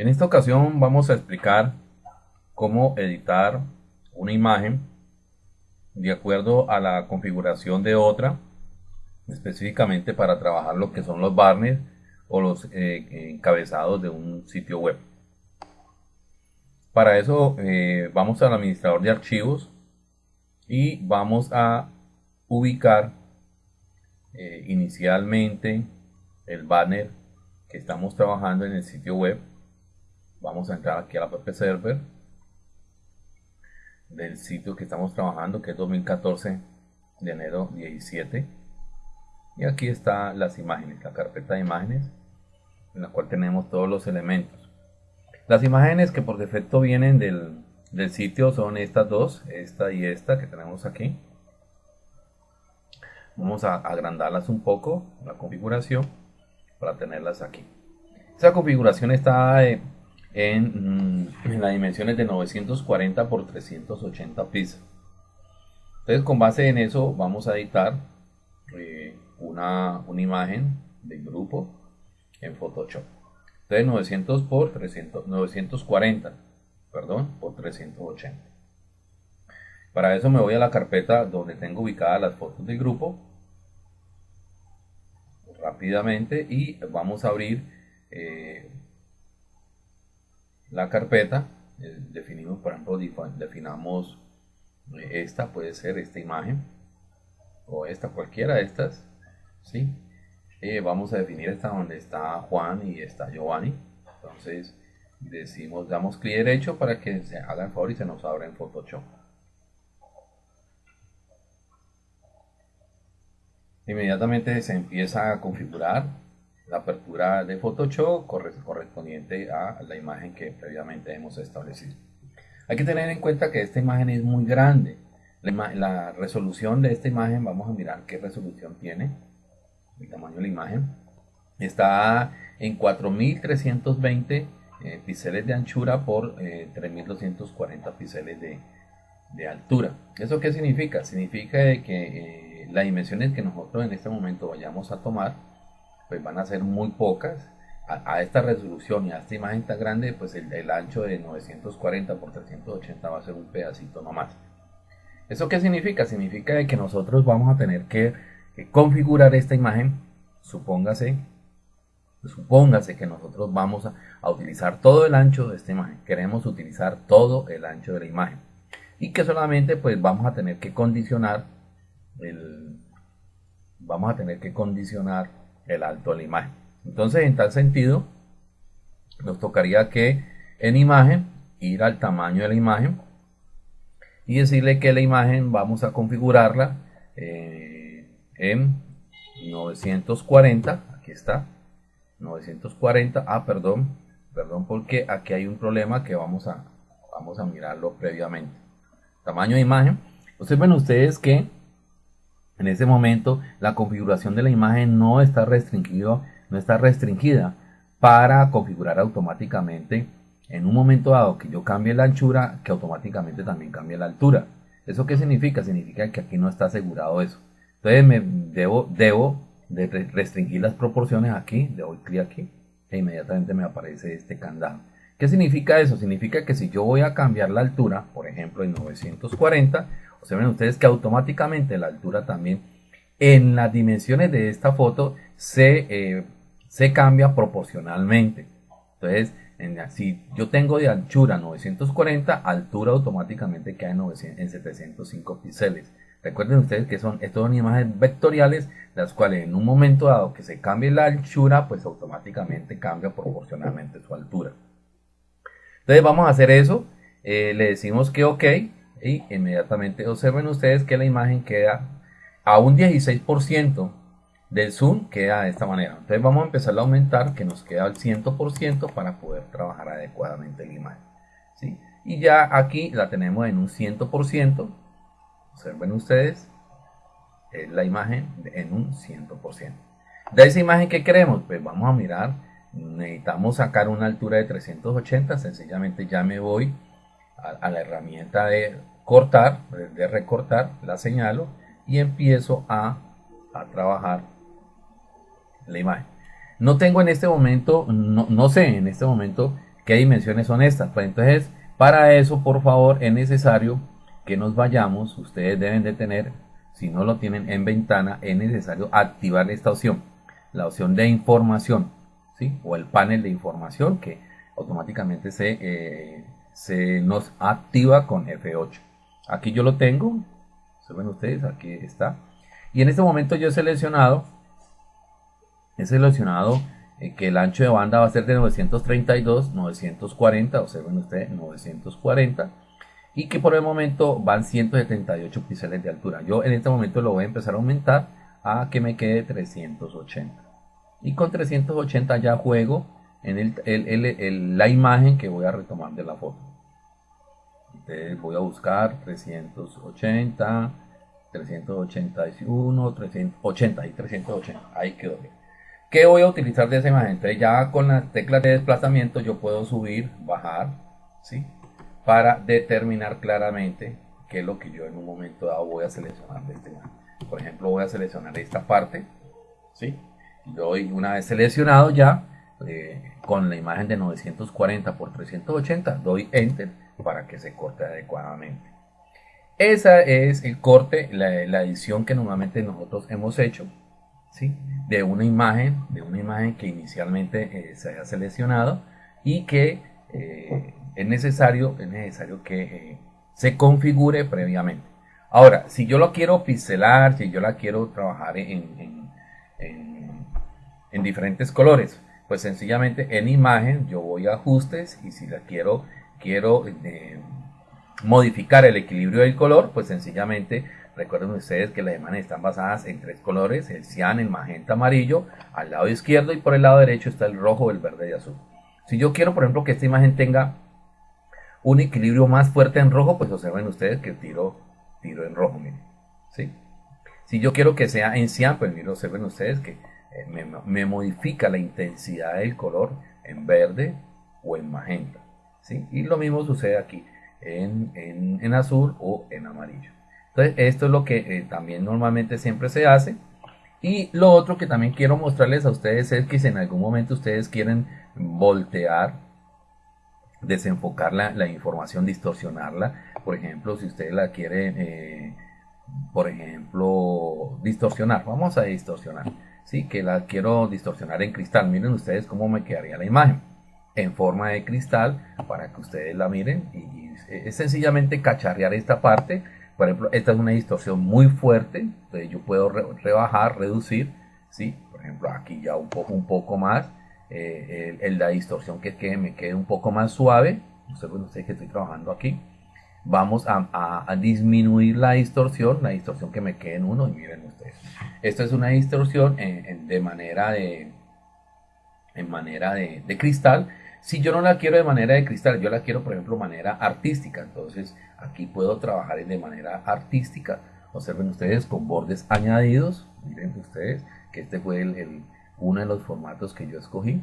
En esta ocasión vamos a explicar cómo editar una imagen de acuerdo a la configuración de otra, específicamente para trabajar lo que son los banners o los eh, encabezados de un sitio web. Para eso eh, vamos al administrador de archivos y vamos a ubicar eh, inicialmente el banner que estamos trabajando en el sitio web vamos a entrar aquí a la web server del sitio que estamos trabajando que es 2014 de enero 17 y aquí están las imágenes la carpeta de imágenes en la cual tenemos todos los elementos. Las imágenes que por defecto vienen del, del sitio son estas dos esta y esta que tenemos aquí. Vamos a agrandarlas un poco la configuración para tenerlas aquí. Esta configuración está en en, las dimensiones de 940 por 380 píxeles. Entonces con base en eso vamos a editar eh, una, una, imagen de grupo en Photoshop. Entonces 900 por 300, 940 perdón, por 380. Para eso me voy a la carpeta donde tengo ubicadas las fotos del grupo rápidamente y vamos a abrir eh, la carpeta, eh, definimos, por ejemplo, definamos eh, esta, puede ser esta imagen, o esta, cualquiera de estas, ¿sí? Eh, vamos a definir esta donde está Juan y está Giovanni, entonces decimos, damos clic derecho para que se haga el favor y se nos abra en Photoshop. Inmediatamente se empieza a configurar la apertura de Photoshop correspondiente a la imagen que previamente hemos establecido. Hay que tener en cuenta que esta imagen es muy grande. La, resolución de esta imagen, vamos a mirar qué resolución tiene, el tamaño de la imagen. Está en 4320 eh, píxeles de anchura por 3240 eh, píxeles de, altura. ¿Eso qué significa? Significa que eh, las dimensiones que nosotros en este momento vayamos a tomar pues van a ser muy pocas. A, esta resolución y a esta imagen tan grande, pues el, ancho de 940 por 380 va a ser un pedacito nomás. ¿Eso qué significa? Significa que nosotros vamos a tener que, configurar esta imagen, supóngase, supóngase que nosotros vamos a, a, utilizar todo el ancho de esta imagen. Queremos utilizar todo el ancho de la imagen. Y que solamente pues vamos a tener que condicionar el, vamos a tener que condicionar el alto de la imagen. Entonces, en tal sentido, nos tocaría que en imagen, ir al tamaño de la imagen y decirle que la imagen vamos a configurarla eh, en 940, aquí está, 940, ah, perdón, perdón porque aquí hay un problema que vamos a, vamos a mirarlo previamente. Tamaño de imagen, observen ustedes que en ese momento la configuración de la imagen no está restringido, no está restringida para configurar automáticamente en un momento dado que yo cambie la anchura, que automáticamente también cambie la altura. ¿Eso qué significa? Significa que aquí no está asegurado eso. Entonces me debo, de restringir las proporciones aquí, le doy clic aquí e inmediatamente me aparece este candado. ¿Qué significa eso? Significa que si yo voy a cambiar la altura, por ejemplo en 940, Observen ustedes que automáticamente la altura también en las dimensiones de esta foto se, eh, se cambia proporcionalmente. Entonces, en, si yo tengo de anchura 940, altura automáticamente queda en, en 705 píxeles. Recuerden ustedes que son, estas imágenes vectoriales, las cuales en un momento dado que se cambie la anchura, pues automáticamente cambia proporcionalmente su altura. Entonces vamos a hacer eso, eh, le decimos que ok, y inmediatamente. Observen ustedes que la imagen queda a un 16% del zoom queda de esta manera. Entonces vamos a empezar a aumentar que nos queda al 100% para poder trabajar adecuadamente la imagen ¿sí? y ya aquí la tenemos en un 100% observen ustedes es la imagen en un 100% de esa imagen que queremos pues vamos a mirar. Necesitamos sacar una altura de 380 sencillamente ya me voy a la herramienta de cortar, de recortar, la señalo y empiezo a, trabajar la imagen. No tengo en este momento, no, sé en este momento ¿Qué dimensiones son estas? Pues entonces, para eso, por favor, es necesario que nos vayamos. Ustedes deben de tener, si no lo tienen en ventana, es necesario activar esta opción. La opción de información, ¿sí? O el panel de información que automáticamente se, eh, se nos activa con F8. Aquí yo lo tengo. ¿Se ven ustedes? Aquí está. Y en este momento yo he seleccionado, he seleccionado eh, que el ancho de banda va a ser de 932, 940, observen ustedes, 940 y que por el momento van 178 píxeles de altura. Yo en este momento lo voy a empezar a aumentar a que me quede 380. Y con 380 ya juego en el, la imagen que voy a retomar de la foto. Entonces voy a buscar 380, 381, 380 y 380. Ahí quedó bien. ¿Qué voy a utilizar de esa imagen? Entonces ya con las teclas de desplazamiento yo puedo subir, bajar, ¿sí? Para determinar claramente qué es lo que yo en un momento dado voy a seleccionar de este imagen. Por ejemplo, voy a seleccionar esta parte, ¿sí? Doy una vez seleccionado ya, eh, con la imagen de 940 por 380, doy Enter para que se corte adecuadamente. Esa es el corte, la, edición que normalmente nosotros hemos hecho de una imagen, de una imagen que inicialmente eh, se haya seleccionado y que eh, es, necesario, es necesario que eh, se configure previamente. Ahora, si yo lo quiero pixelar, si yo la quiero trabajar en, diferentes colores, pues sencillamente en imagen yo voy a ajustes y si la quiero, quiero modificar el equilibrio del color, pues sencillamente Recuerden ustedes que las imágenes están basadas en tres colores, el cian, el magenta, amarillo, al lado izquierdo y por el lado derecho está el rojo, el verde y azul. Si yo quiero, por ejemplo, que esta imagen tenga un equilibrio más fuerte en rojo, pues observen ustedes que tiro, tiro en rojo, miren. ¿sí? Si yo quiero que sea en cian, pues miren, observen ustedes que eh, me, modifica la intensidad del color en verde o en magenta. Y lo mismo sucede aquí en, en azul o en amarillo. Entonces, esto es lo que eh, también normalmente siempre se hace. Y lo otro que también quiero mostrarles a ustedes es que si en algún momento ustedes quieren voltear, desenfocar la, información, distorsionarla, por ejemplo, si ustedes la quieren, eh, por ejemplo, distorsionar, vamos a distorsionar, ¿sí? que la quiero distorsionar en cristal, miren ustedes cómo me quedaría la imagen en forma de cristal para que ustedes la miren. Y, es sencillamente cacharrear esta parte. Por ejemplo, esta es una distorsión muy fuerte, entonces yo puedo rebajar, reducir, ¿sí? Por ejemplo, aquí ya un poco, un poco más, eh, el, la distorsión que quede, me quede un poco más suave, ustedes que estoy trabajando aquí, vamos a, disminuir la distorsión, la distorsión que me quede en uno, y miren ustedes, esto es una distorsión de manera de, en manera de, de cristal, si yo no la quiero de manera de cristal, yo la quiero, por ejemplo, de manera artística. Entonces, aquí puedo trabajar de manera artística. Observen ustedes con bordes añadidos. Miren ustedes que este fue el, uno de los formatos que yo escogí.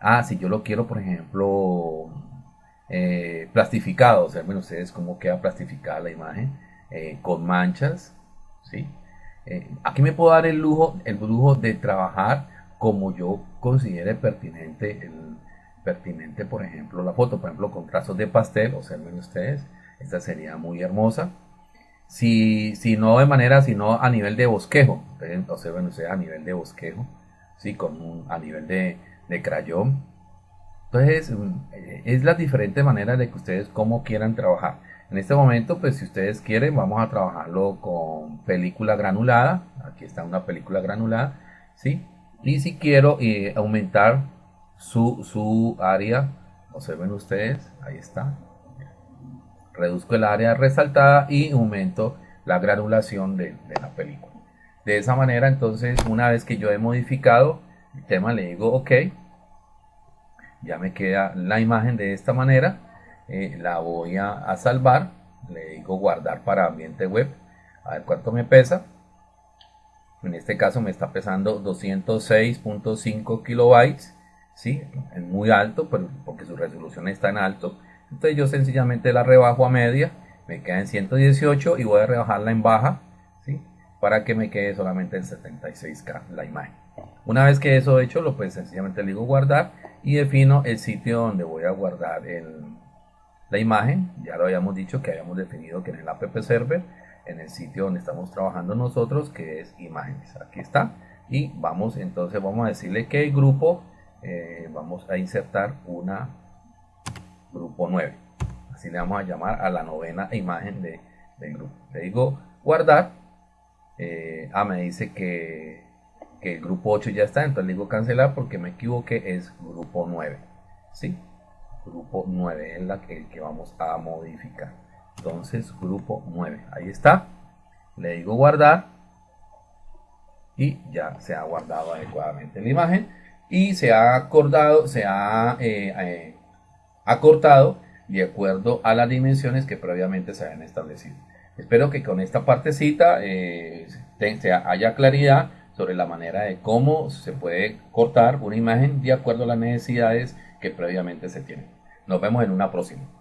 Ah, si yo lo quiero, por ejemplo, eh, plastificado. Observen ustedes cómo queda plastificada la imagen eh, con manchas. ¿sí? Eh, aquí me puedo dar el lujo, el lujo de trabajar como yo considere pertinente el, pertinente, por ejemplo, la foto, por ejemplo, con trazos de pastel, observen ustedes, esta sería muy hermosa. Si, si no de manera, sino a nivel de bosquejo, observen ustedes a nivel de bosquejo, ¿sí? con a nivel de, de crayón. Entonces, mm, es la diferente manera de que ustedes como quieran trabajar. En este momento, pues si ustedes quieren, vamos a trabajarlo con película granulada. Aquí está una película granulada, ¿sí? Y si quiero eh, aumentar su, su área, observen ustedes, ahí está. Reduzco el área resaltada y aumento la granulación de, la película. De esa manera, entonces, una vez que yo he modificado el tema, le digo OK. Ya me queda la imagen de esta manera. Eh, la voy a, a salvar. Le digo guardar para ambiente web. A ver cuánto me pesa. En este caso me está pesando 206.5 kilobytes. ¿Sí? Es muy alto, pero porque su resolución está en alto. Entonces yo sencillamente la rebajo a media, me queda en 118 y voy a rebajarla en baja, ¿sí? Para que me quede solamente en 76K la imagen. Una vez que eso hecho, lo pues sencillamente le digo guardar y defino el sitio donde voy a guardar la imagen. Ya lo habíamos dicho que habíamos definido que en el app server, en el sitio donde estamos trabajando nosotros, que es imágenes. Aquí está. Y vamos, entonces vamos a decirle que el grupo, eh, vamos a insertar una grupo 9. Así le vamos a llamar a la novena imagen de, del grupo. Le digo guardar. Eh, ah, me dice que que el grupo 8 ya está, entonces le digo cancelar porque me equivoqué, es grupo 9. ¿Sí? Grupo 9 es la el que vamos a modificar. Entonces, grupo 9, ahí está. Le digo guardar y ya se ha guardado adecuadamente la imagen y se ha acordado, se ha eh, eh, acortado de acuerdo a las dimensiones que previamente se habían establecido. Espero que con esta partecita eh, haya claridad sobre la manera de cómo se puede cortar una imagen de acuerdo a las necesidades que previamente se tienen. Nos vemos en una próxima.